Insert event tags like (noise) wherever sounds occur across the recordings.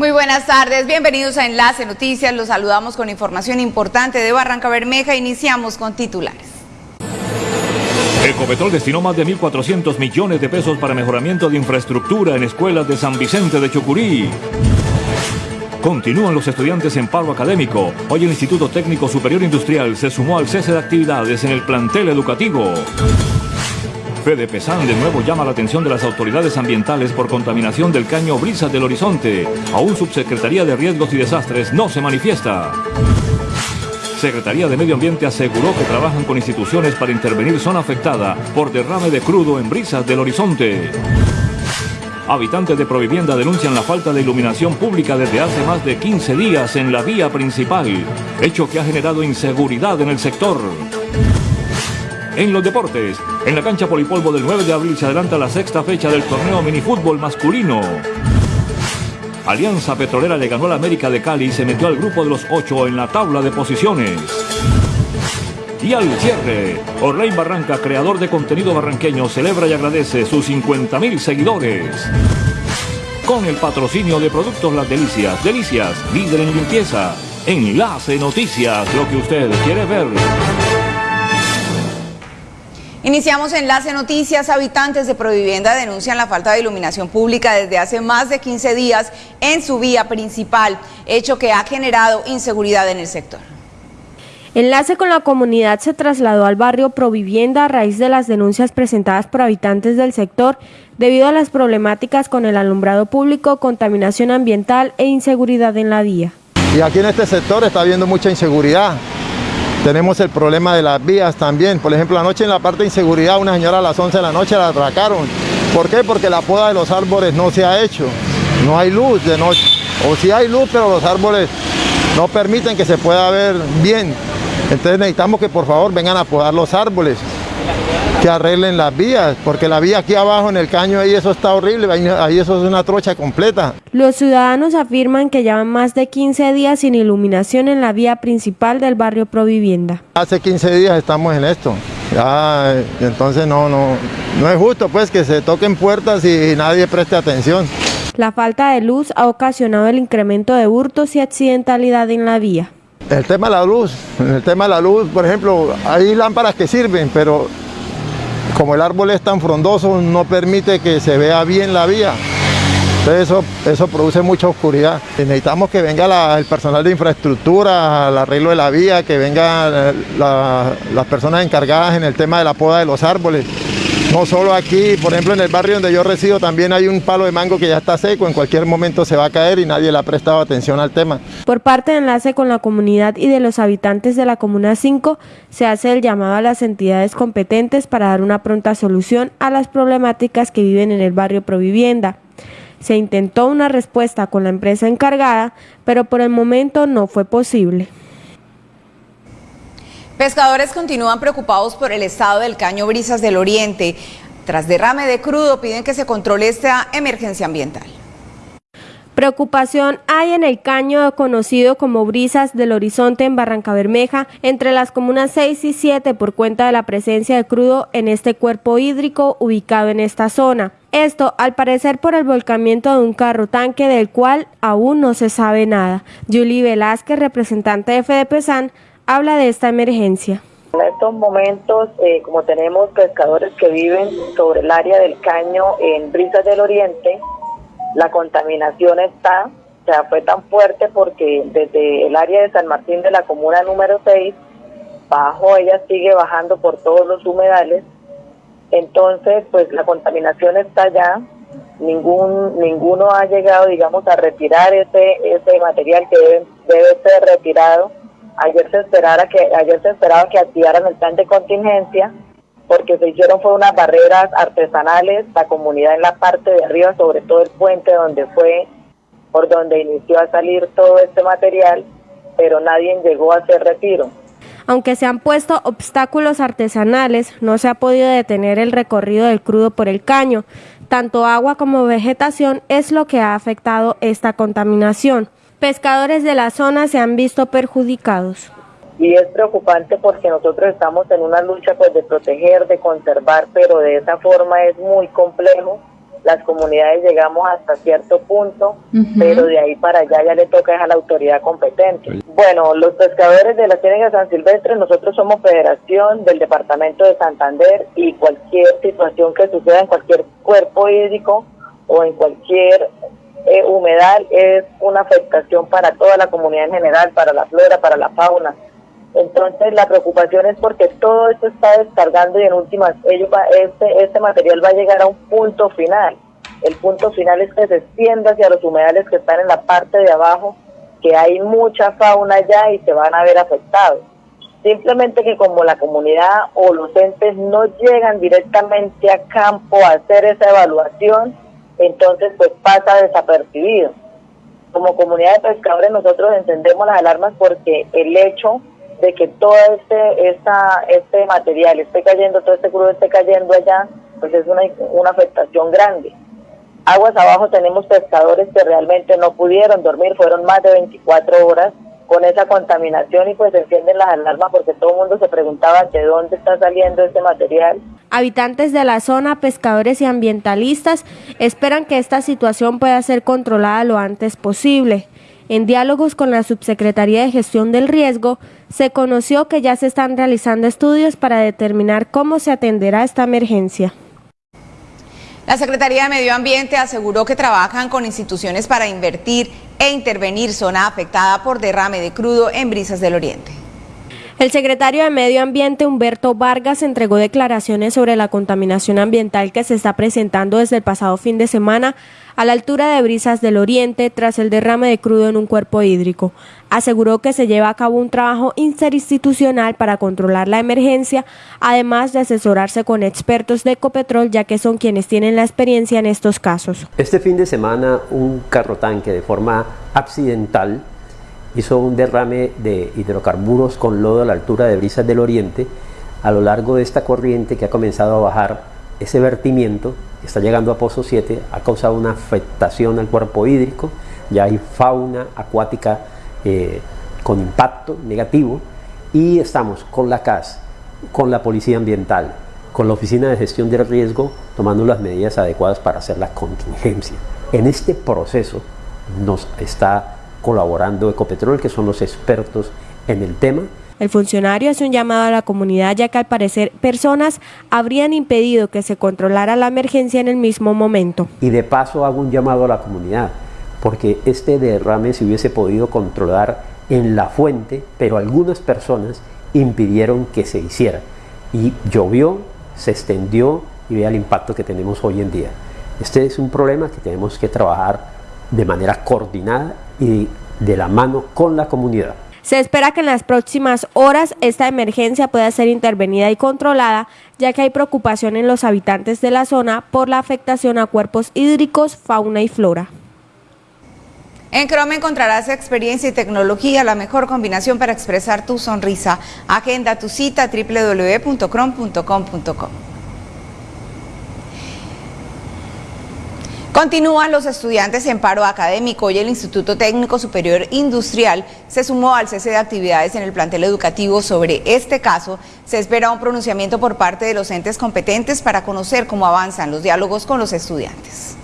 Muy buenas tardes, bienvenidos a Enlace Noticias. Los saludamos con información importante de Barranca Bermeja. Iniciamos con titulares. Ecopetrol destinó más de 1.400 millones de pesos para mejoramiento de infraestructura en escuelas de San Vicente de Chucurí. Continúan los estudiantes en paro académico. Hoy el Instituto Técnico Superior Industrial se sumó al cese de actividades en el plantel educativo. Fede Pesán de nuevo llama la atención de las autoridades ambientales por contaminación del caño Brisas del Horizonte. Aún Subsecretaría de Riesgos y Desastres no se manifiesta. Secretaría de Medio Ambiente aseguró que trabajan con instituciones para intervenir zona afectada por derrame de crudo en Brisas del Horizonte. Habitantes de Provivienda denuncian la falta de iluminación pública desde hace más de 15 días en la vía principal, hecho que ha generado inseguridad en el sector. En los deportes, en la cancha Polipolvo del 9 de abril se adelanta la sexta fecha del torneo minifútbol masculino. Alianza Petrolera le ganó a la América de Cali y se metió al grupo de los ocho en la tabla de posiciones. Y al cierre, Orlain Barranca, creador de contenido barranqueño, celebra y agradece sus 50.000 seguidores. Con el patrocinio de Productos Las Delicias, Delicias, líder en limpieza. Enlace Noticias, lo que usted quiere ver. Iniciamos Enlace Noticias. Habitantes de Provivienda denuncian la falta de iluminación pública desde hace más de 15 días en su vía principal, hecho que ha generado inseguridad en el sector. Enlace con la comunidad se trasladó al barrio Provivienda a raíz de las denuncias presentadas por habitantes del sector debido a las problemáticas con el alumbrado público, contaminación ambiental e inseguridad en la vía. Y aquí en este sector está habiendo mucha inseguridad. Tenemos el problema de las vías también. Por ejemplo, anoche en la parte de inseguridad, una señora a las 11 de la noche la atracaron. ¿Por qué? Porque la poda de los árboles no se ha hecho. No hay luz de noche. O si hay luz, pero los árboles no permiten que se pueda ver bien. Entonces necesitamos que por favor vengan a podar los árboles, que arreglen las vías, porque la vía aquí abajo en el caño ahí eso está horrible, ahí, ahí eso es una trocha completa. Los ciudadanos afirman que llevan más de 15 días sin iluminación en la vía principal del barrio Provivienda. Hace 15 días estamos en esto. Ya, entonces no, no, no es justo pues que se toquen puertas y nadie preste atención. La falta de luz ha ocasionado el incremento de hurtos y accidentalidad en la vía. El tema de la luz, el tema de la luz, por ejemplo, hay lámparas que sirven, pero como el árbol es tan frondoso, no permite que se vea bien la vía. Entonces eso, produce mucha oscuridad. Necesitamos que venga el personal de infraestructura, al arreglo de la vía, que vengan la, las personas encargadas en el tema de la poda de los árboles. No solo aquí, por ejemplo en el barrio donde yo resido también hay un palo de mango que ya está seco, en cualquier momento se va a caer y nadie le ha prestado atención al tema. Por parte de Enlace con la comunidad y de los habitantes de la Comuna 5, se hace el llamado a las entidades competentes para dar una pronta solución a las problemáticas que viven en el barrio Provivienda. Se intentó una respuesta con la empresa encargada, pero por el momento no fue posible. Pescadores continúan preocupados por el estado del caño Brisas del Oriente. Tras derrame de crudo piden que se controle esta emergencia ambiental. Preocupación hay en el caño conocido como Brisas del Horizonte en Barranca Bermeja, entre las comunas 6 y 7 por cuenta de la presencia de crudo en este cuerpo hídrico ubicado en esta zona. Esto, al parecer, por el volcamiento de un carro tanque del cual aún no se sabe nada. Julie Velázquez, representante de habla de esta emergencia. En estos momentos, eh, como tenemos pescadores que viven sobre el área del caño en Brisas del Oriente, la contaminación está, o sea, fue tan fuerte porque desde el área de San Martín de la comuna número 6, bajo ella sigue bajando por todos los humedales, entonces pues la contaminación está allá, ningún ninguno ha llegado digamos a retirar ese ese material que debe, debe ser retirado Ayer se esperara que ayer se esperaba que activaran el plan de contingencia porque se hicieron fue unas barreras artesanales, la comunidad en la parte de arriba, sobre todo el puente donde fue por donde inició a salir todo este material, pero nadie llegó a hacer retiro. Aunque se han puesto obstáculos artesanales, no se ha podido detener el recorrido del crudo por el caño. Tanto agua como vegetación es lo que ha afectado esta contaminación pescadores de la zona se han visto perjudicados. Y es preocupante porque nosotros estamos en una lucha pues de proteger, de conservar, pero de esa forma es muy complejo las comunidades llegamos hasta cierto punto, pero de ahí para allá ya le toca a la autoridad competente. Bueno, los pescadores de la Ciénaga San Silvestre, nosotros somos federación del departamento de Santander y cualquier situación que suceda en cualquier cuerpo hídrico o en cualquier eh, humedal es una afectación para toda la comunidad en general, para la flora, para la fauna. Entonces la preocupación es porque todo esto está descargando y en últimas ellos este, este material va a llegar a un punto final. El punto final es que se extienda hacia los humedales que están en la parte de abajo, que hay mucha fauna allá y se van a ver afectados. Simplemente que como la comunidad o los entes no llegan directamente a campo a hacer esa evaluación, entonces pues pasa desapercibido. Como comunidad de pescadores nosotros encendemos las alarmas porque el hecho de que todo este, esta, este material esté cayendo, todo este crudo esté cayendo allá, pues es una, una afectación grande. Aguas abajo tenemos pescadores que realmente no pudieron dormir, fueron más de 24 horas con esa contaminación y pues encienden las alarmas porque todo el mundo se preguntaba de dónde está saliendo este material. Habitantes de la zona, pescadores y ambientalistas esperan que esta situación pueda ser controlada lo antes posible. En diálogos con la Subsecretaría de Gestión del Riesgo, se conoció que ya se están realizando estudios para determinar cómo se atenderá esta emergencia. La Secretaría de Medio Ambiente aseguró que trabajan con instituciones para invertir e intervenir zona afectada por derrame de crudo en Brisas del Oriente. El secretario de Medio Ambiente, Humberto Vargas, entregó declaraciones sobre la contaminación ambiental que se está presentando desde el pasado fin de semana a la altura de Brisas del Oriente tras el derrame de crudo en un cuerpo hídrico. Aseguró que se lleva a cabo un trabajo interinstitucional para controlar la emergencia, además de asesorarse con expertos de Ecopetrol, ya que son quienes tienen la experiencia en estos casos. Este fin de semana un carro tanque de forma accidental hizo un derrame de hidrocarburos con lodo a la altura de Brisas del Oriente a lo largo de esta corriente que ha comenzado a bajar ese vertimiento está llegando a Pozo 7 ha causado una afectación al cuerpo hídrico ya hay fauna acuática eh, con impacto negativo y estamos con la CAS, con la Policía Ambiental, con la Oficina de Gestión del Riesgo tomando las medidas adecuadas para hacer la contingencia. En este proceso nos está colaborando Ecopetrol, que son los expertos en el tema. El funcionario hace un llamado a la comunidad ya que al parecer personas habrían impedido que se controlara la emergencia en el mismo momento. Y de paso hago un llamado a la comunidad, porque este derrame se hubiese podido controlar en la fuente, pero algunas personas impidieron que se hiciera. Y llovió, se extendió y vea el impacto que tenemos hoy en día. Este es un problema que tenemos que trabajar de manera coordinada y de la mano con la comunidad. Se espera que en las próximas horas esta emergencia pueda ser intervenida y controlada, ya que hay preocupación en los habitantes de la zona por la afectación a cuerpos hídricos, fauna y flora. En Chrome encontrarás experiencia y tecnología, la mejor combinación para expresar tu sonrisa. Agenda tu cita www.chrome.com.co. Continúan los estudiantes en paro académico y el Instituto Técnico Superior Industrial se sumó al cese de actividades en el plantel educativo. Sobre este caso, se espera un pronunciamiento por parte de los entes competentes para conocer cómo avanzan los diálogos con los estudiantes.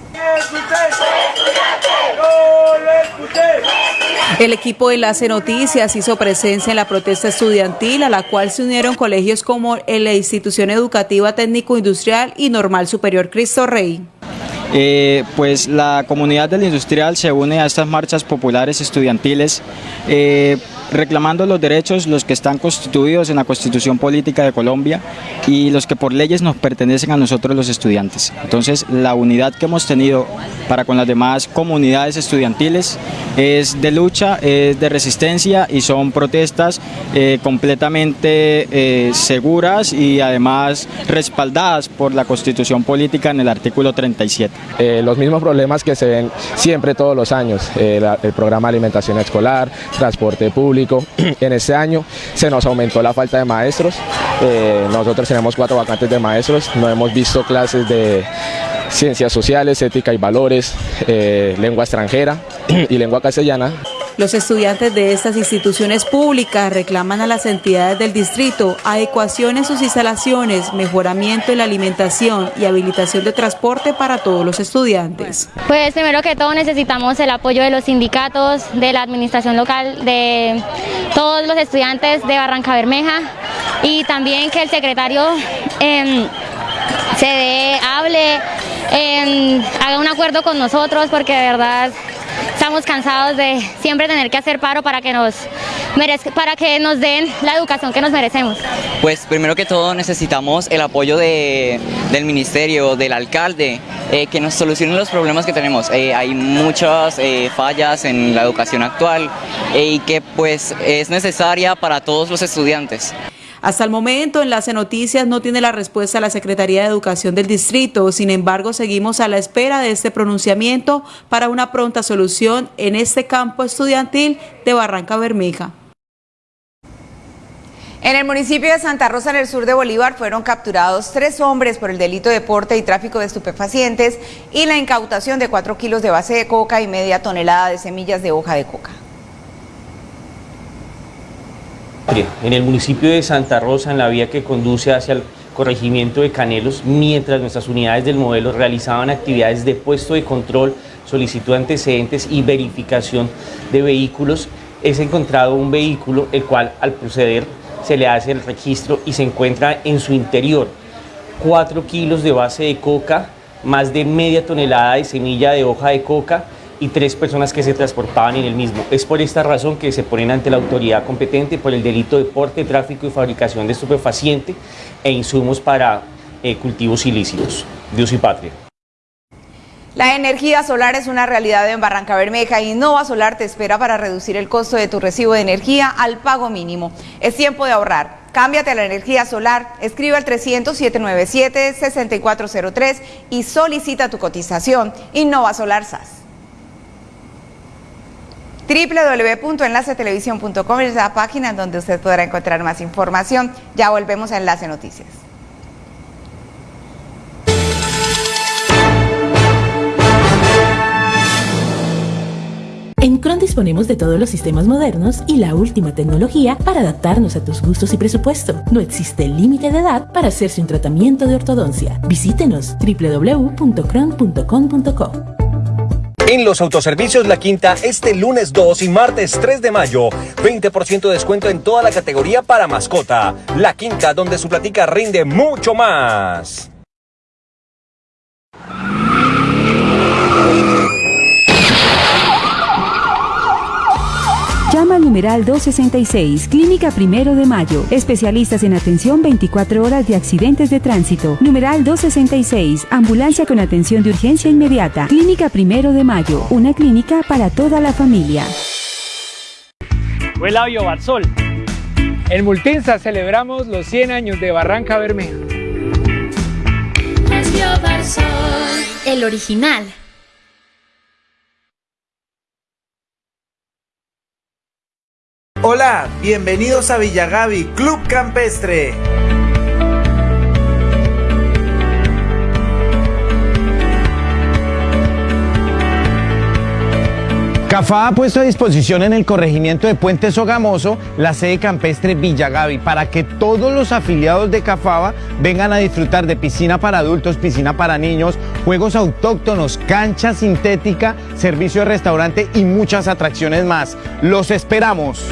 El equipo de Enlace Noticias hizo presencia en la protesta estudiantil a la cual se unieron colegios como la Institución Educativa Técnico Industrial y Normal Superior Cristo Rey. Eh, pues la comunidad del industrial se une a estas marchas populares estudiantiles eh, reclamando los derechos, los que están constituidos en la Constitución Política de Colombia y los que por leyes nos pertenecen a nosotros los estudiantes. Entonces, la unidad que hemos tenido para con las demás comunidades estudiantiles es de lucha, es de resistencia y son protestas eh, completamente eh, seguras y además respaldadas por la Constitución Política en el artículo 37. Eh, los mismos problemas que se ven siempre todos los años, el programa de alimentación escolar, transporte público, (clears throat) En este año se nos aumentó la falta de maestros. Eh, nosotros tenemos cuatro vacantes de maestros. No hemos visto clases de ciencias sociales, ética y valores, eh, lengua extranjera (clears throat) y lengua castellana. Los estudiantes de estas instituciones públicas reclaman a las entidades del distrito adecuación en sus instalaciones, mejoramiento en la alimentación y habilitación de transporte para todos los estudiantes. Pues primero que todo necesitamos el apoyo de los sindicatos, de la administración local, de todos los estudiantes de Barranca Bermeja y también que el secretario eh, se dé, hable, eh, haga un acuerdo con nosotros porque de verdad estamos cansados de siempre tener que hacer paro para que nos para que nos den la educación que nos merecemos. Pues primero que todo necesitamos el apoyo de, del ministerio, del alcalde, eh, que nos solucionen los problemas que tenemos. Eh, hay muchas eh, fallas en la educación actual y que pues es necesaria para todos los estudiantes. Hasta el momento, Enlace Noticias no tiene la respuesta a la Secretaría de Educación del Distrito. Sin embargo, seguimos a la espera de este pronunciamiento para una pronta solución en este campo estudiantil de Barranca Bermeja. En el municipio de Santa Rosa, en el sur de Bolívar, fueron capturados tres hombres por el delito de porte y tráfico de estupefacientes y la incautación de cuatro kilos de base de coca y media tonelada de semillas de hoja de coca. En el municipio de Santa Rosa, en la vía que conduce hacia el corregimiento de Canelos, mientras nuestras unidades del modelo realizaban actividades de puesto de control, solicitud de antecedentes y verificación de vehículos, es encontrado un vehículo el cual al proceder se le hace el registro y se encuentra en su interior. 4 kilos de base de coca, más de media tonelada de semilla de hoja de coca y tres personas que se transportaban en el mismo. Es por esta razón que se ponen ante la autoridad competente por el delito de porte, tráfico y fabricación de estupefaciente e insumos para eh, cultivos ilícitos. Dios y patria. La energía solar es una realidad en Barranca Bermeja y Nova Solar te espera para reducir el costo de tu recibo de energía al pago mínimo. Es tiempo de ahorrar. Cámbiate a la energía solar, escribe al 300-797-6403 y solicita tu cotización. Innova Solar SAS www.enlacetelevisión.com es la página donde usted podrá encontrar más información. Ya volvemos a Enlace Noticias. En Cron disponemos de todos los sistemas modernos y la última tecnología para adaptarnos a tus gustos y presupuesto. No existe límite de edad para hacerse un tratamiento de ortodoncia. Visítenos www.cron.com.co. En los autoservicios La Quinta, este lunes 2 y martes 3 de mayo, 20% de descuento en toda la categoría para mascota. La Quinta, donde su platica rinde mucho más. Llama al numeral 266, Clínica Primero de Mayo. Especialistas en atención 24 horas de accidentes de tránsito. Numeral 266, Ambulancia con atención de urgencia inmediata. Clínica Primero de Mayo, una clínica para toda la familia. Huela Barsol. En Multinsa celebramos los 100 años de Barranca Bermeja. El original. Hola, bienvenidos a Villagavi, Club Campestre. CAFA ha puesto a disposición en el corregimiento de Puente Sogamoso la sede campestre Villagavi para que todos los afiliados de CAFABA vengan a disfrutar de piscina para adultos, piscina para niños, juegos autóctonos, cancha sintética, servicio de restaurante y muchas atracciones más. Los esperamos.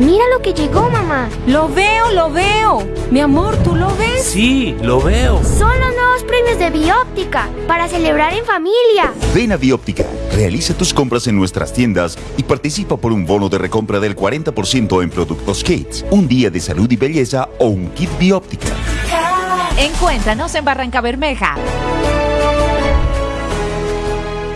Mira lo que llegó, mamá. Lo veo, lo veo. Mi amor, ¿tú lo ves? Sí, lo veo. Son los nuevos premios de Bióptica para celebrar en familia. Ven a Bióptica, realiza tus compras en nuestras tiendas y participa por un bono de recompra del 40% en productos Kits, un día de salud y belleza o un kit Bióptica. Encuéntranos en Barranca Bermeja.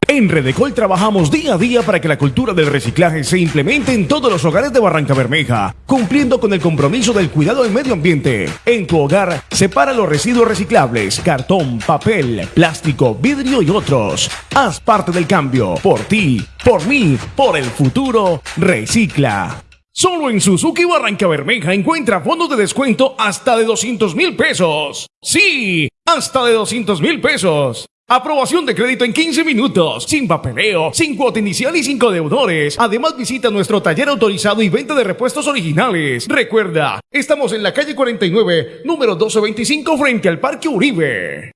En Redecol trabajamos día a día para que la cultura del reciclaje se implemente en todos los hogares de Barranca Bermeja, cumpliendo con el compromiso del cuidado del medio ambiente. En tu hogar, separa los residuos reciclables, cartón, papel, plástico, vidrio y otros. Haz parte del cambio, por ti, por mí, por el futuro. Recicla. Solo en Suzuki Barranca Bermeja encuentra fondos de descuento hasta de 200 mil pesos. Sí, hasta de 200 mil pesos. Aprobación de crédito en 15 minutos, sin papeleo, sin cuota inicial y sin deudores. Además visita nuestro taller autorizado y venta de repuestos originales. Recuerda, estamos en la calle 49, número 1225 frente al Parque Uribe.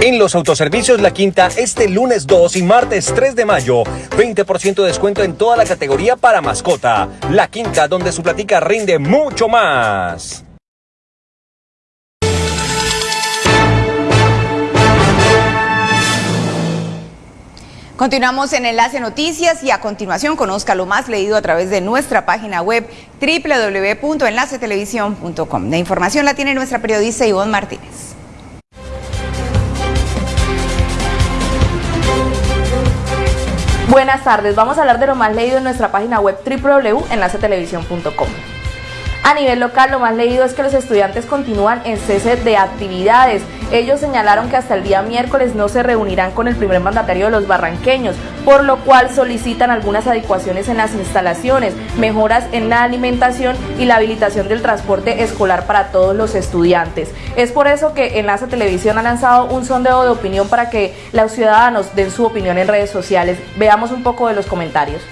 En los autoservicios La Quinta, este lunes 2 y martes 3 de mayo, 20% de descuento en toda la categoría para mascota. La Quinta, donde su platica rinde mucho más. Continuamos en Enlace Noticias y a continuación conozca lo más leído a través de nuestra página web www.enlacetelevisión.com. La información la tiene nuestra periodista Ivonne Martínez. Buenas tardes, vamos a hablar de lo más leído en nuestra página web www.enlacetelevisión.com. A nivel local, lo más leído es que los estudiantes continúan en cese de actividades. Ellos señalaron que hasta el día miércoles no se reunirán con el primer mandatario de los barranqueños, por lo cual solicitan algunas adecuaciones en las instalaciones, mejoras en la alimentación y la habilitación del transporte escolar para todos los estudiantes. Es por eso que Enlace Televisión ha lanzado un sondeo de opinión para que los ciudadanos den su opinión en redes sociales. Veamos un poco de los comentarios.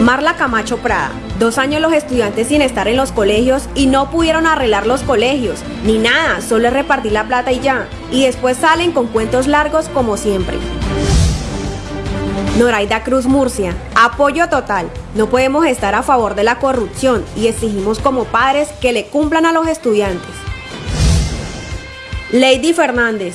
Marla Camacho Prada. Dos años los estudiantes sin estar en los colegios y no pudieron arreglar los colegios, ni nada, solo es repartir la plata y ya. Y después salen con cuentos largos como siempre. Noraida Cruz Murcia. Apoyo total. No podemos estar a favor de la corrupción y exigimos como padres que le cumplan a los estudiantes. Lady Fernández.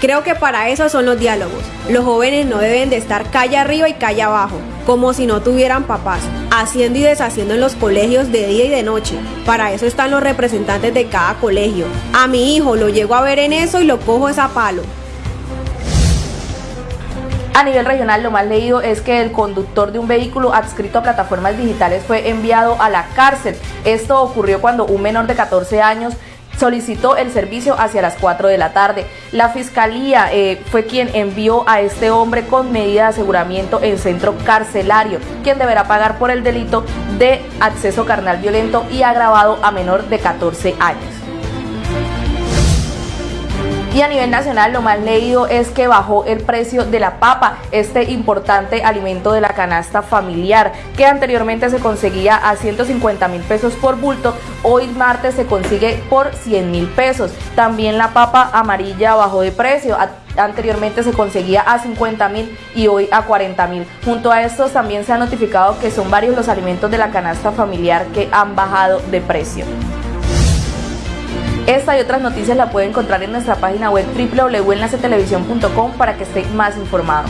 Creo que para eso son los diálogos. Los jóvenes no deben de estar calle arriba y calle abajo, como si no tuvieran papás, haciendo y deshaciendo en los colegios de día y de noche. Para eso están los representantes de cada colegio. A mi hijo lo llego a ver en eso y lo cojo esa palo. A nivel regional, lo más leído es que el conductor de un vehículo adscrito a plataformas digitales fue enviado a la cárcel. Esto ocurrió cuando un menor de 14 años solicitó el servicio hacia las 4 de la tarde. La fiscalía eh, fue quien envió a este hombre con medida de aseguramiento en centro carcelario, quien deberá pagar por el delito de acceso carnal violento y agravado a menor de 14 años. Y a nivel nacional lo más leído es que bajó el precio de la papa, este importante alimento de la canasta familiar, que anteriormente se conseguía a 150 mil pesos por bulto, hoy martes se consigue por 100 mil pesos. También la papa amarilla bajó de precio. Anteriormente se conseguía a 50 mil y hoy a 40 mil. Junto a estos también se ha notificado que son varios los alimentos de la canasta familiar que han bajado de precio. Esta y otras noticias la pueden encontrar en nuestra página web www.enlacetelevisión.com para que esté más informado.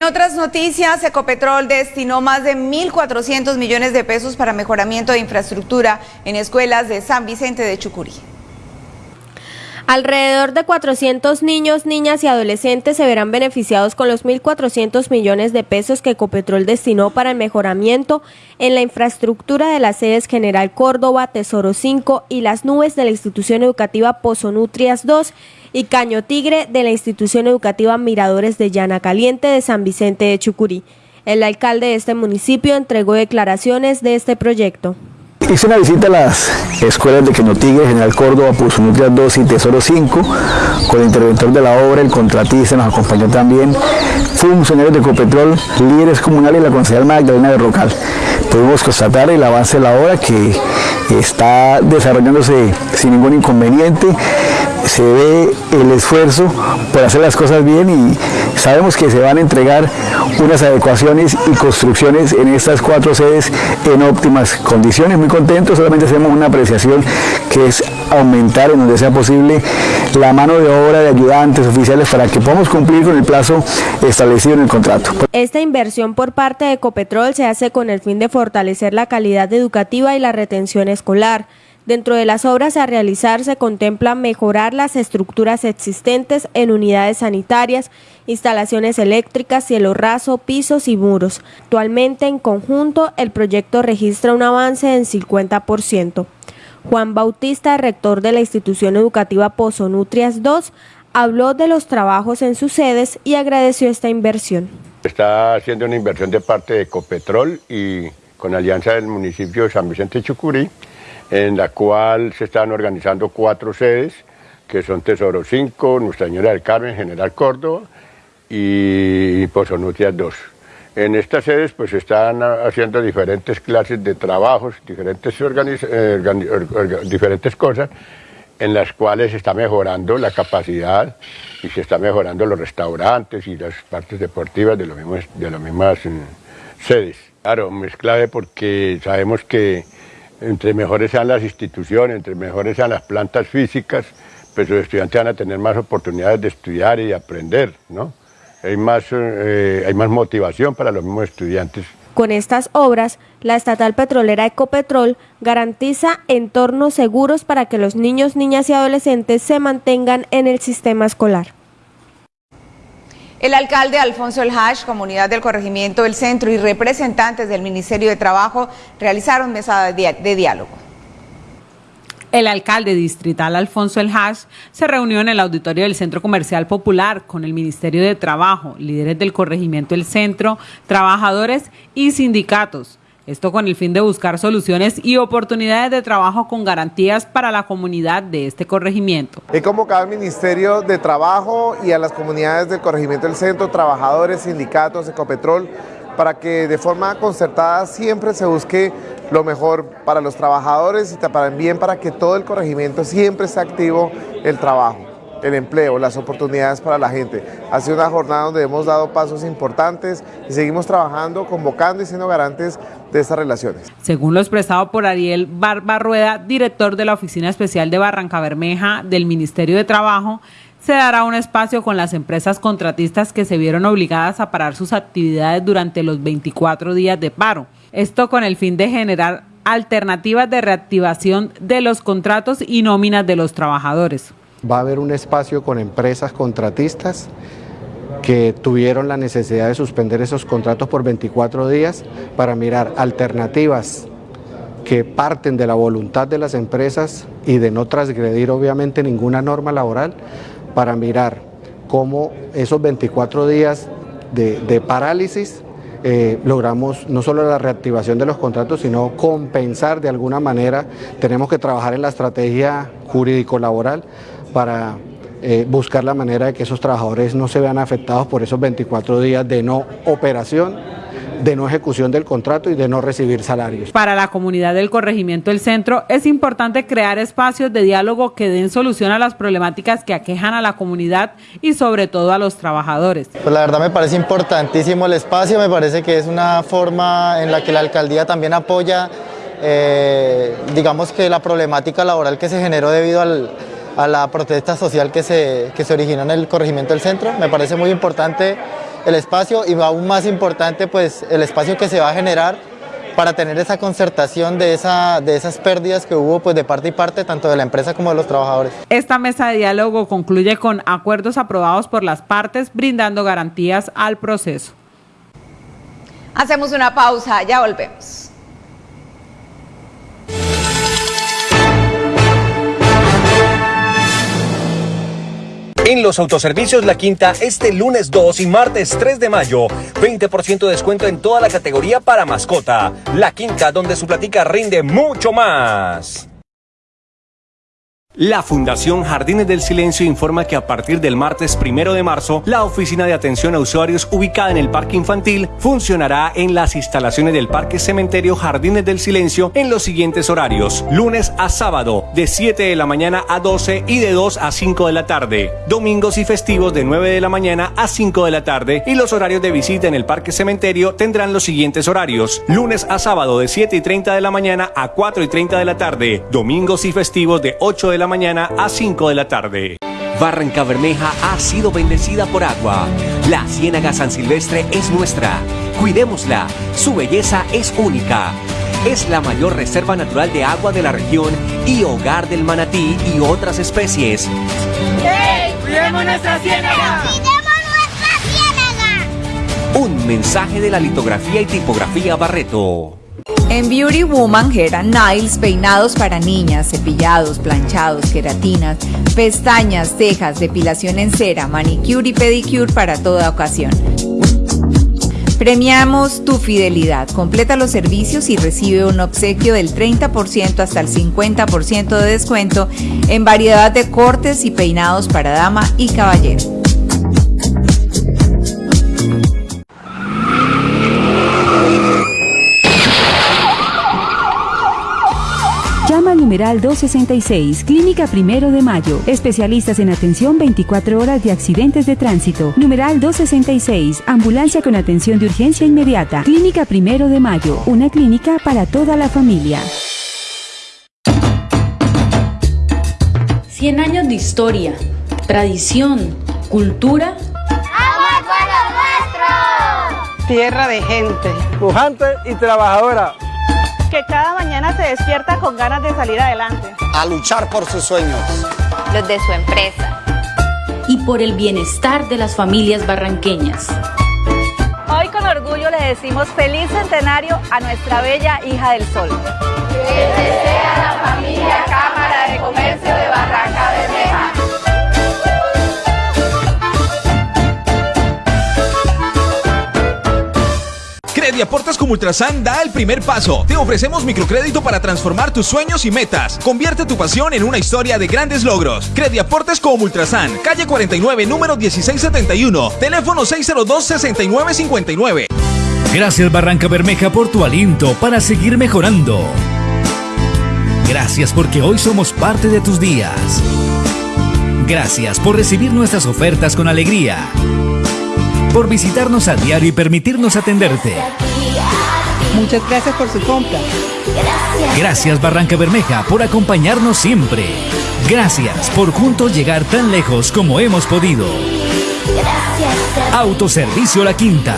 En otras noticias, Ecopetrol destinó más de 1.400 millones de pesos para mejoramiento de infraestructura en escuelas de San Vicente de Chucurí. Alrededor de 400 niños, niñas y adolescentes se verán beneficiados con los 1.400 millones de pesos que Ecopetrol destinó para el mejoramiento en la infraestructura de las sedes General Córdoba, Tesoro 5 y las nubes de la institución educativa Pozonutrias 2 y Caño Tigre de la institución educativa Miradores de Llana Caliente de San Vicente de Chucurí. El alcalde de este municipio entregó declaraciones de este proyecto. Hice una visita a las escuelas de Quenotigre, General Córdoba, Nutrias 2 y Tesoro 5, con el interventor de la obra, el contratista, nos acompañó también funcionarios de Ecopetrol, líderes comunales y la concejal Magdalena de Rocal. Pudimos constatar el avance de la obra que está desarrollándose sin ningún inconveniente se ve el esfuerzo por hacer las cosas bien y sabemos que se van a entregar unas adecuaciones y construcciones en estas cuatro sedes en óptimas condiciones. Muy contentos, solamente hacemos una apreciación que es aumentar en donde sea posible la mano de obra de ayudantes oficiales para que podamos cumplir con el plazo establecido en el contrato. Esta inversión por parte de Ecopetrol se hace con el fin de fortalecer la calidad educativa y la retención escolar. Dentro de las obras a realizar se contempla mejorar las estructuras existentes en unidades sanitarias, instalaciones eléctricas, cielo raso, pisos y muros. Actualmente en conjunto el proyecto registra un avance en 50%. Juan Bautista, rector de la institución educativa Pozonutrias 2, habló de los trabajos en sus sedes y agradeció esta inversión. Está haciendo una inversión de parte de Ecopetrol y con alianza del municipio de San Vicente Chucurí, en la cual se están organizando cuatro sedes, que son Tesoro 5, Nuestra Señora del Carmen, General Córdoba y Pozonutia 2. En estas sedes pues están haciendo diferentes clases de trabajos, diferentes, eh, diferentes cosas en las cuales se está mejorando la capacidad y se está mejorando los restaurantes y las partes deportivas de, los mismos, de las mismas mm, sedes. Claro, es clave porque sabemos que entre mejores sean las instituciones, entre mejores sean las plantas físicas, pues los estudiantes van a tener más oportunidades de estudiar y de aprender, ¿no? Hay más, eh, hay más motivación para los mismos estudiantes. Con estas obras, la estatal petrolera Ecopetrol garantiza entornos seguros para que los niños, niñas y adolescentes se mantengan en el sistema escolar. El alcalde Alfonso El Hash, comunidad del corregimiento del centro y representantes del Ministerio de Trabajo realizaron mesa de diálogo. El alcalde distrital Alfonso El Hash se reunió en el auditorio del Centro Comercial Popular con el Ministerio de Trabajo, líderes del corregimiento del centro, trabajadores y sindicatos. Esto con el fin de buscar soluciones y oportunidades de trabajo con garantías para la comunidad de este corregimiento. He convocado al Ministerio de Trabajo y a las comunidades del corregimiento del centro, trabajadores, sindicatos, Ecopetrol, para que de forma concertada siempre se busque lo mejor para los trabajadores y también para que todo el corregimiento siempre esté activo el trabajo el empleo, las oportunidades para la gente. Ha sido una jornada donde hemos dado pasos importantes y seguimos trabajando, convocando y siendo garantes de estas relaciones. Según lo expresado por Ariel Barbarrueda, director de la Oficina Especial de Barranca Bermeja del Ministerio de Trabajo, se dará un espacio con las empresas contratistas que se vieron obligadas a parar sus actividades durante los 24 días de paro. Esto con el fin de generar alternativas de reactivación de los contratos y nóminas de los trabajadores. Va a haber un espacio con empresas contratistas que tuvieron la necesidad de suspender esos contratos por 24 días para mirar alternativas que parten de la voluntad de las empresas y de no transgredir obviamente ninguna norma laboral para mirar cómo esos 24 días de, parálisis eh, logramos no solo la reactivación de los contratos, sino compensar de alguna manera. Tenemos que trabajar en la estrategia jurídico-laboral para eh, buscar la manera de que esos trabajadores no se vean afectados por esos 24 días de no operación de no ejecución del contrato y de no recibir salarios. Para la comunidad del corregimiento del centro es importante crear espacios de diálogo que den solución a las problemáticas que aquejan a la comunidad y sobre todo a los trabajadores. Pues la verdad me parece importantísimo el espacio, me parece que es una forma en la que la alcaldía también apoya, eh, digamos que la problemática laboral que se generó debido a la protesta social que se, que se originó en el corregimiento del centro. Me parece muy importante el espacio y aún más importante pues el espacio que se va a generar para tener esa concertación de, esa, de esas pérdidas que hubo pues de parte y parte tanto de la empresa como de los trabajadores. Esta mesa de diálogo concluye con acuerdos aprobados por las partes brindando garantías al proceso. Hacemos una pausa, ya volvemos. En los autoservicios La Quinta, este lunes 2 y martes 3 de mayo, 20% de descuento en toda la categoría para mascota. La Quinta, donde su platica rinde mucho más. La Fundación Jardines del Silencio informa que a partir del martes primero de marzo, la oficina de atención a usuarios ubicada en el Parque Infantil funcionará en las instalaciones del Parque Cementerio Jardines del Silencio en los siguientes horarios: lunes a sábado, de 7 de la mañana a 12 y de 2 a 5 de la tarde, domingos y festivos de 9 de la mañana a 5 de la tarde, y los horarios de visita en el Parque Cementerio tendrán los siguientes horarios: lunes a sábado, de 7 y 30 de la mañana a 4 y 30 de la tarde, domingos y festivos de 8 de la mañana a 5 de la tarde. Barranca Bermeja ha sido bendecida por agua. La Ciénaga San Silvestre es nuestra. Cuidémosla. Su belleza es única. Es la mayor reserva natural de agua de la región y hogar del manatí y otras especies. ¡Hey! ¡Cuidemos nuestra ciénaga! ¡Cuidemos nuestra ciénaga! Un mensaje de la litografía y tipografía Barreto. En Beauty Woman, Hair and Nails, peinados para niñas, cepillados, planchados, queratinas, pestañas, cejas, depilación en cera, manicure y pedicure para toda ocasión. Premiamos tu fidelidad. Completa los servicios y recibe un obsequio del 30% hasta el 50% de descuento en variedad de cortes y peinados para dama y caballero. Numeral 266, Clínica Primero de Mayo. Especialistas en atención 24 horas de accidentes de tránsito. Numeral 266, Ambulancia con atención de urgencia inmediata. Clínica Primero de Mayo, una clínica para toda la familia. 100 años de historia, tradición, cultura. ¡Agua nuestro! Tierra de gente, pujante y trabajadora que cada mañana se despierta con ganas de salir adelante. A luchar por sus sueños. Los de su empresa. Y por el bienestar de las familias barranqueñas. Hoy con orgullo le decimos feliz centenario a nuestra bella hija del sol. Que desea la familia Crediaportes como Ultrasan da el primer paso. Te ofrecemos microcrédito para transformar tus sueños y metas. Convierte tu pasión en una historia de grandes logros. Crediaportes como Ultrasan, calle 49, número 1671, teléfono 602-6959. Gracias Barranca Bermeja por tu aliento para seguir mejorando. Gracias porque hoy somos parte de tus días. Gracias por recibir nuestras ofertas con alegría por visitarnos a diario y permitirnos atenderte. Muchas gracias por su compra. Gracias Barranca Bermeja por acompañarnos siempre. Gracias por juntos llegar tan lejos como hemos podido. Autoservicio La Quinta.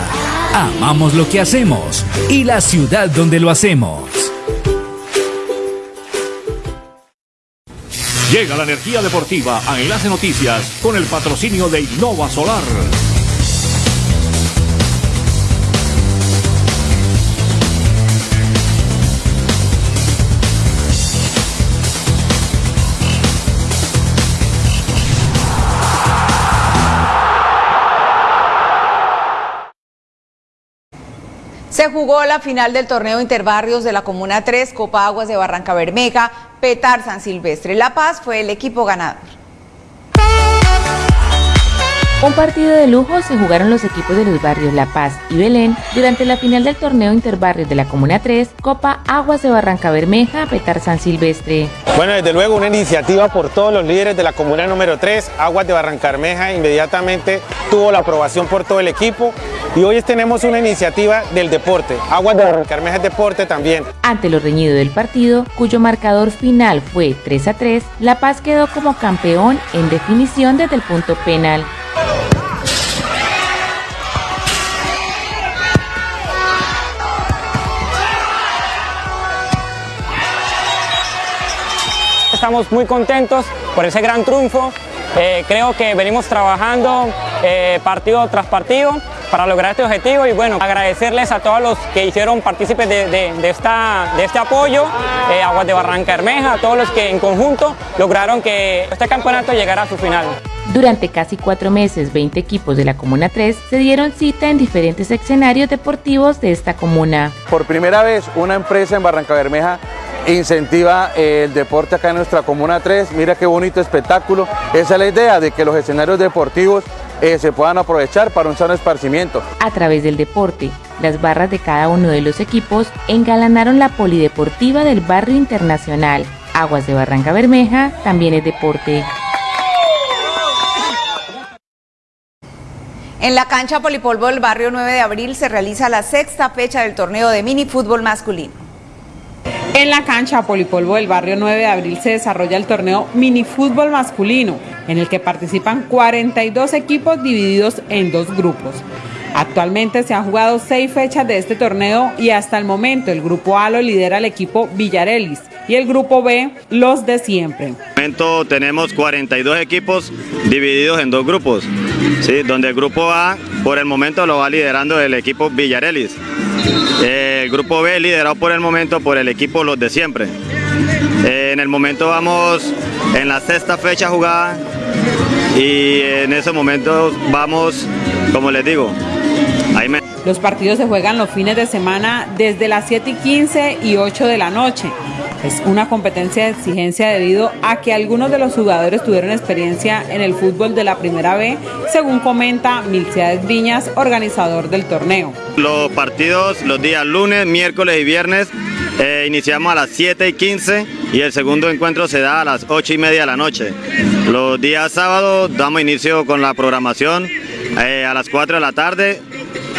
Amamos lo que hacemos y la ciudad donde lo hacemos. Llega la energía deportiva a Enlace Noticias con el patrocinio de Innova Solar. Se jugó la final del torneo Interbarrios de la Comuna 3, Copa Aguas de Barranca Bermeja, Petar San Silvestre. La Paz fue el equipo ganador. Un partido de lujo se jugaron los equipos de los barrios La Paz y Belén durante la final del torneo Interbarrios de la Comuna 3, Copa Aguas de Barranca Bermeja, Petar San Silvestre. Bueno, desde luego una iniciativa por todos los líderes de la Comuna número 3, Aguas de Barranca Bermeja, inmediatamente tuvo la aprobación por todo el equipo y hoy tenemos una iniciativa del deporte, Aguas de Barranca Bermeja es deporte también. Ante lo reñido del partido, cuyo marcador final fue 3 a 3, La Paz quedó como campeón en definición desde el punto penal. Estamos muy contentos por ese gran triunfo. Eh, creo que venimos trabajando eh, partido tras partido para lograr este objetivo y bueno, agradecerles a todos los que hicieron partícipes de, esta, de este apoyo, eh, Aguas de Barranca Hermeja, a todos los que en conjunto lograron que este campeonato llegara a su final. Durante casi cuatro meses, 20 equipos de la Comuna 3 se dieron cita en diferentes escenarios deportivos de esta comuna. Por primera vez, una empresa en Barranca Bermeja incentiva el deporte acá en nuestra Comuna 3. Mira qué bonito espectáculo. Esa es la idea de que los escenarios deportivos eh, se puedan aprovechar para un sano esparcimiento. A través del deporte, las barras de cada uno de los equipos engalanaron la polideportiva del barrio internacional. Aguas de Barranca Bermeja también es deporte. En la cancha Polipolvo del barrio 9 de abril se realiza la sexta fecha del torneo de mini fútbol masculino. En la cancha Polipolvo del barrio 9 de abril se desarrolla el torneo mini fútbol masculino, en el que participan 42 equipos divididos en dos grupos. Actualmente se han jugado seis fechas de este torneo y hasta el momento el grupo A lo lidera el equipo Villarelis y el grupo B los de siempre. En momento tenemos 42 equipos divididos en dos grupos, ¿sí? donde el grupo A por el momento lo va liderando el equipo Villarelis. El grupo B liderado por el momento por el equipo Los de Siempre. En el momento vamos en la sexta fecha jugada y en ese momento vamos, como les digo, Los partidos se juegan los fines de semana desde las 7 y 15 y 8 de la noche. Es una competencia de exigencia debido a que algunos de los jugadores tuvieron experiencia en el fútbol de la primera B, según comenta Milciades Viñas, organizador del torneo. Los partidos los días lunes, miércoles y viernes eh, iniciamos a las 7 y 15 y el segundo encuentro se da a las 8 y media de la noche. Los días sábados damos inicio con la programación eh, a las 4 de la tarde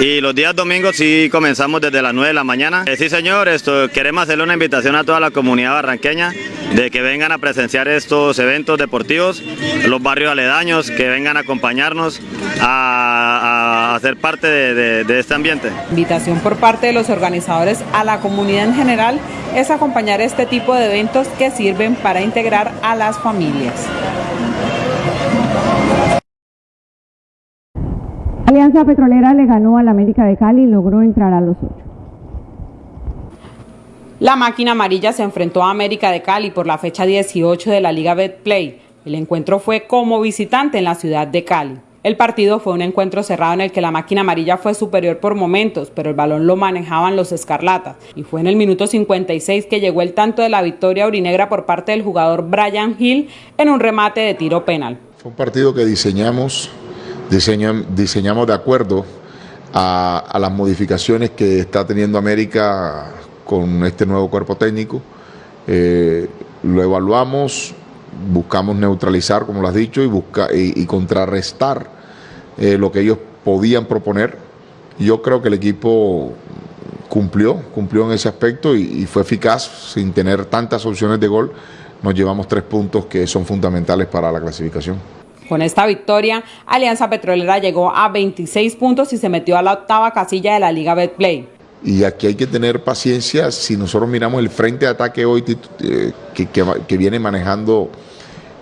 y los días domingos sí comenzamos desde las 9 de la mañana. Eh, sí señor, esto, queremos hacerle una invitación a toda la comunidad barranqueña de que vengan a presenciar estos eventos deportivos, los barrios aledaños, que vengan a acompañarnos a, ser parte de, de este ambiente. Invitación por parte de los organizadores a la comunidad en general es acompañar este tipo de eventos que sirven para integrar a las familias. Alianza Petrolera le ganó al América de Cali y logró entrar a los ocho. La máquina amarilla se enfrentó a América de Cali por la fecha 18 de la Liga Betplay. El encuentro fue como visitante en la ciudad de Cali. El partido fue un encuentro cerrado en el que la máquina amarilla fue superior por momentos, pero el balón lo manejaban los escarlatas. Y fue en el minuto 56 que llegó el tanto de la victoria urinegra por parte del jugador Brian Hill en un remate de tiro penal. Fue un partido que diseñamos diseñamos de acuerdo a, las modificaciones que está teniendo América con este nuevo cuerpo técnico. Eh, lo evaluamos, buscamos neutralizar, como lo has dicho, y, busca, y, contrarrestar eh, lo que ellos podían proponer. Yo creo que el equipo cumplió, cumplió en ese aspecto y, y fue eficaz sin tener tantas opciones de gol. Nos llevamos tres puntos que son fundamentales para la clasificación. Con esta victoria, Alianza Petrolera llegó a 26 puntos y se metió a la octava casilla de la Liga Betplay. Y aquí hay que tener paciencia. Si nosotros miramos el frente de ataque hoy eh, que, viene manejando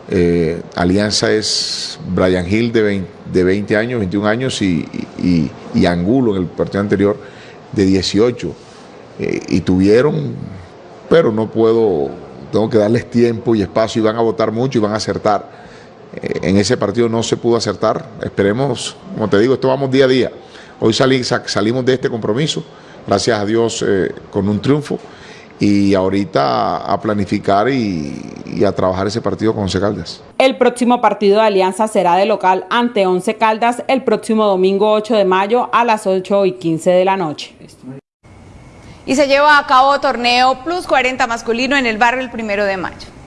eh, Alianza es Brian Hill de 20, años, 21 años y, Angulo en el partido anterior de 18. Eh, y tuvieron, pero no puedo, tengo que darles tiempo y espacio y van a votar mucho y van a acertar. Eh, en ese partido no se pudo acertar. Esperemos, como te digo, esto vamos día a día. Hoy salimos de este compromiso, gracias a Dios, eh, con un triunfo. Y ahorita a planificar y, a trabajar ese partido con Once Caldas. El próximo partido de Alianza será de local ante Once Caldas el próximo domingo 8 de mayo a las 8 y 15 de la noche. Y se lleva a cabo torneo Plus 40 masculino en el barrio el primero de mayo.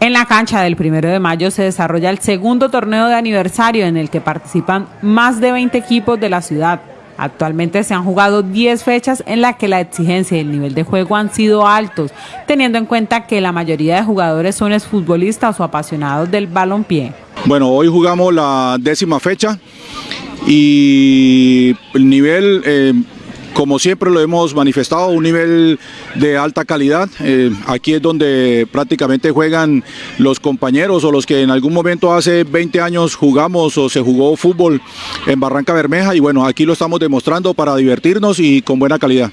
En la cancha del primero de mayo se desarrolla el segundo torneo de aniversario en el que participan más de 20 equipos de la ciudad. Actualmente se han jugado 10 fechas en las que la exigencia y el nivel de juego han sido altos, teniendo en cuenta que la mayoría de jugadores son futbolistas o apasionados del balompié. Bueno, hoy jugamos la décima fecha y el nivel eh, como siempre lo hemos manifestado, un nivel de alta calidad. Eh, aquí es donde prácticamente juegan los compañeros o los que en algún momento hace 20 años jugamos o se jugó fútbol en Barranca Bermeja y bueno, aquí lo estamos demostrando para divertirnos y con buena calidad.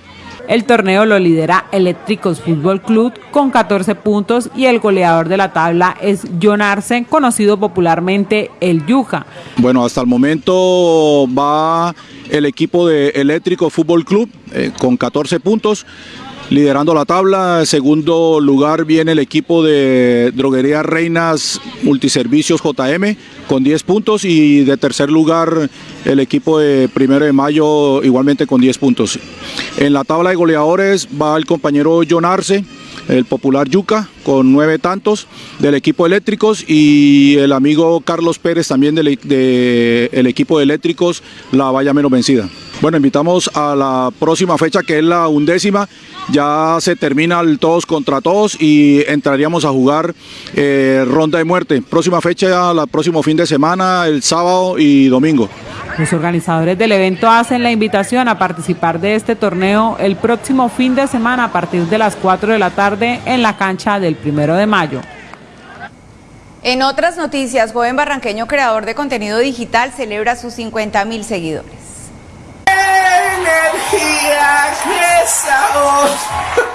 El torneo lo lidera Eléctricos Fútbol Club con 14 puntos y el goleador de la tabla es John Arce, conocido popularmente el Yuja. Bueno, hasta el momento va el equipo de Eléctrico Fútbol Club eh, con 14 puntos liderando la tabla. En segundo lugar viene el equipo de Droguería Reinas Multiservicios JM con 10 puntos y de tercer lugar el equipo de Primero de Mayo igualmente con 10 puntos. En la tabla de goleadores va el compañero John Arce, el popular Yuca con nueve tantos del equipo eléctricos y el amigo Carlos Pérez también del de, el equipo de eléctricos la valla menos vencida. Bueno, invitamos a la próxima fecha que es la undécima. Ya se termina el todos contra todos y entraríamos a jugar eh, ronda de muerte. Próxima fecha, el próximo fin de semana, el sábado y domingo. Los organizadores del evento hacen la invitación a participar de este torneo el próximo fin de semana a partir de las 4 de la tarde en la cancha del primero de mayo. En otras noticias, joven barranqueño creador de contenido digital celebra sus 50 mil seguidores. Hey.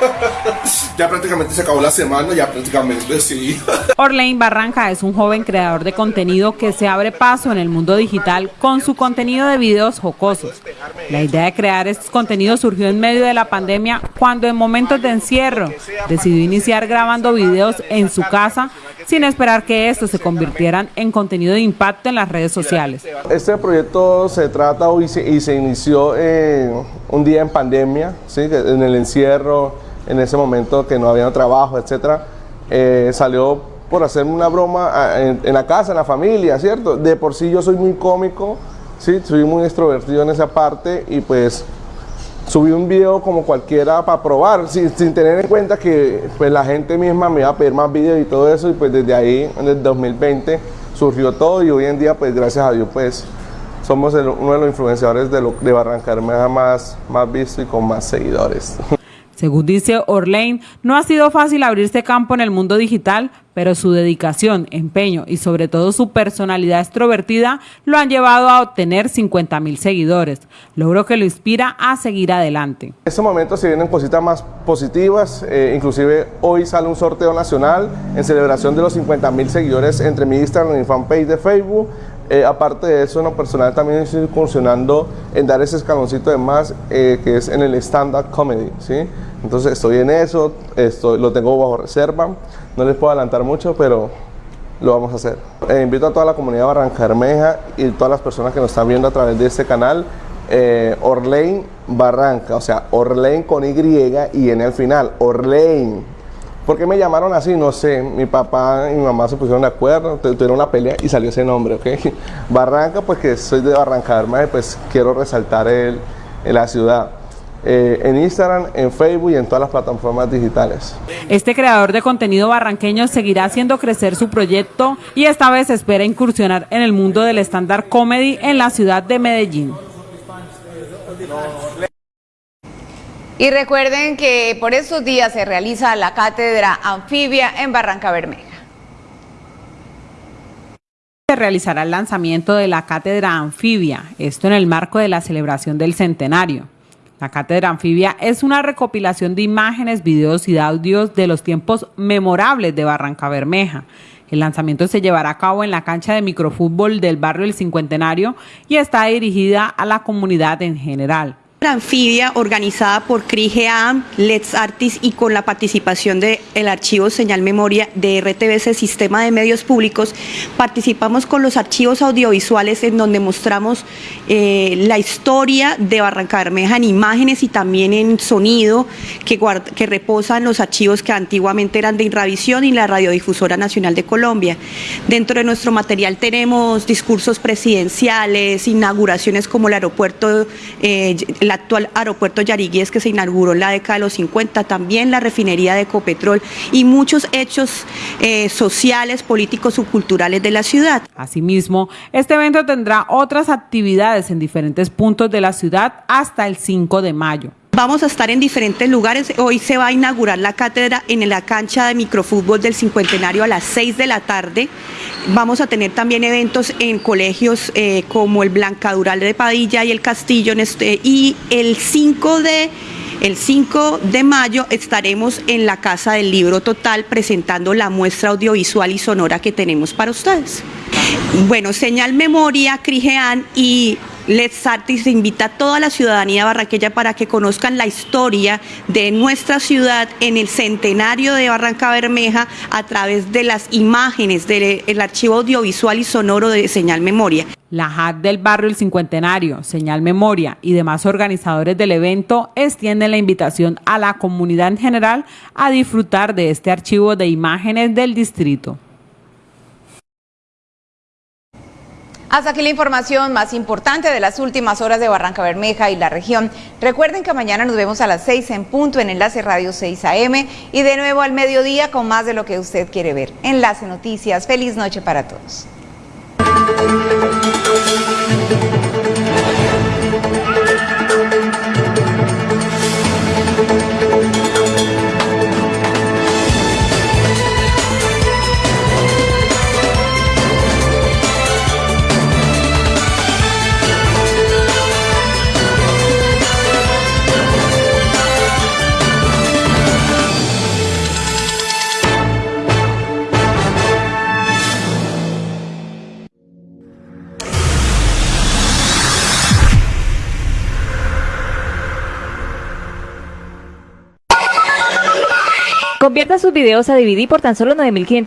(laughs) ya prácticamente se acabó la semana, ya prácticamente sí. (laughs) Orlein Barranca es un joven creador de contenido que se abre paso en el mundo digital con su contenido de videos jocosos. La idea de crear estos contenidos surgió en medio de la pandemia cuando en momentos de encierro decidió iniciar grabando videos en su casa sin esperar que estos se convirtieran en contenido de impacto en las redes sociales. Este proyecto se trata y se, y se inició un día en pandemia, ¿sí? en el encierro, en ese momento que no había trabajo, etcétera, eh, salió por hacerme una broma ah, en, la casa, en la familia, ¿cierto? De por sí yo soy muy cómico, ¿sí? Soy muy extrovertido en esa parte y pues subí un video como cualquiera para probar, sin, tener en cuenta que pues la gente misma me iba a pedir más videos y todo eso y pues desde ahí, en el 2020, surgió todo y hoy en día pues gracias a Dios pues somos uno de los influenciadores de, lo, de Barranca más, más visto y con más seguidores. Según dice Orlane, no ha sido fácil abrirse campo en el mundo digital, pero su dedicación, empeño y sobre todo su personalidad extrovertida lo han llevado a obtener 50 mil seguidores, logro que lo inspira a seguir adelante. En este momento se vienen cositas más positivas, eh, inclusive hoy sale un sorteo nacional en celebración de los 50 mil seguidores entre mi Instagram y mi fanpage de Facebook, eh, aparte de eso, en personal también estoy incursionando en dar ese escaloncito de más eh, que es en el stand-up comedy, ¿sí? Entonces estoy en eso, estoy, lo tengo bajo reserva, no les puedo adelantar mucho, pero lo vamos a hacer. Eh, invito a toda la comunidad Barranca Bermeja y todas las personas que nos están viendo a través de este canal, Orlein Barranca, o sea, Orlein con Y y N al final, Orlein ¿Por qué me llamaron así? No sé. Mi papá y mi mamá se pusieron de acuerdo, tuvieron una pelea y salió ese nombre, ¿ok? (laughs) Barranca, pues que soy de Barranca pues quiero resaltar el, la ciudad. Eh, en Instagram, en Facebook y en todas las plataformas digitales. Este creador de contenido barranqueño seguirá haciendo crecer su proyecto y esta vez espera incursionar en el mundo del stand-up comedy en la ciudad de Medellín. Y recuerden que por estos días se realiza la cátedra anfibia en Barranca Bermeja. Se realizará el lanzamiento de la cátedra anfibia, esto en el marco de la celebración del centenario. La cátedra anfibia es una recopilación de imágenes, videos y audios de los tiempos memorables de Barranca Bermeja. El lanzamiento se llevará a cabo en la cancha de microfútbol del barrio El Cincuentenario y está dirigida a la comunidad en general anfibia organizada por CRIGEAM, Let's Artis y con la participación del archivo Señal Memoria de RTBC Sistema de Medios Públicos, participamos con los archivos audiovisuales en donde mostramos eh, la historia de Barranca Bermeja en imágenes y también en sonido que, que reposan los archivos que antiguamente eran de Inravisión y la Radiodifusora Nacional de Colombia. Dentro de nuestro material tenemos discursos presidenciales, inauguraciones como el aeropuerto, eh, la actual aeropuerto Yariguíes que se inauguró en la década de los 50, también la refinería de Ecopetrol y muchos hechos eh, sociales, políticos o culturales de la ciudad. Asimismo, este evento tendrá otras actividades en diferentes puntos de la ciudad hasta el 5 de mayo. Vamos a estar en diferentes lugares. Hoy se va a inaugurar la cátedra en la cancha de microfútbol del cincuentenario a las 6 de la tarde. Vamos a tener también eventos en colegios eh, como el Blancadural de Padilla y el Castillo. este, y el 5 de el 5 de mayo estaremos en la Casa del Libro Total presentando la muestra audiovisual y sonora que tenemos para ustedes. Bueno, Señal Memoria, Crigean y Let's Artis invita a toda la ciudadanía barranqueña para que conozcan la historia de nuestra ciudad en el centenario de Barranca Bermeja a través de las imágenes del archivo audiovisual y sonoro de Señal Memoria. La JAD del barrio El Cincuentenario, Señal Memoria y demás organizadores del evento extienden la invitación a la comunidad en general a disfrutar de este archivo de imágenes del distrito. Hasta aquí la información más importante de las últimas horas de Barranca Bermeja y la región. Recuerden que mañana nos vemos a las 6 en punto en Enlace Radio 6 AM y de nuevo al mediodía con más de lo que usted quiere ver. Enlace Noticias. Feliz noche para todos. Convierta sus videos a DVD por tan solo 9.500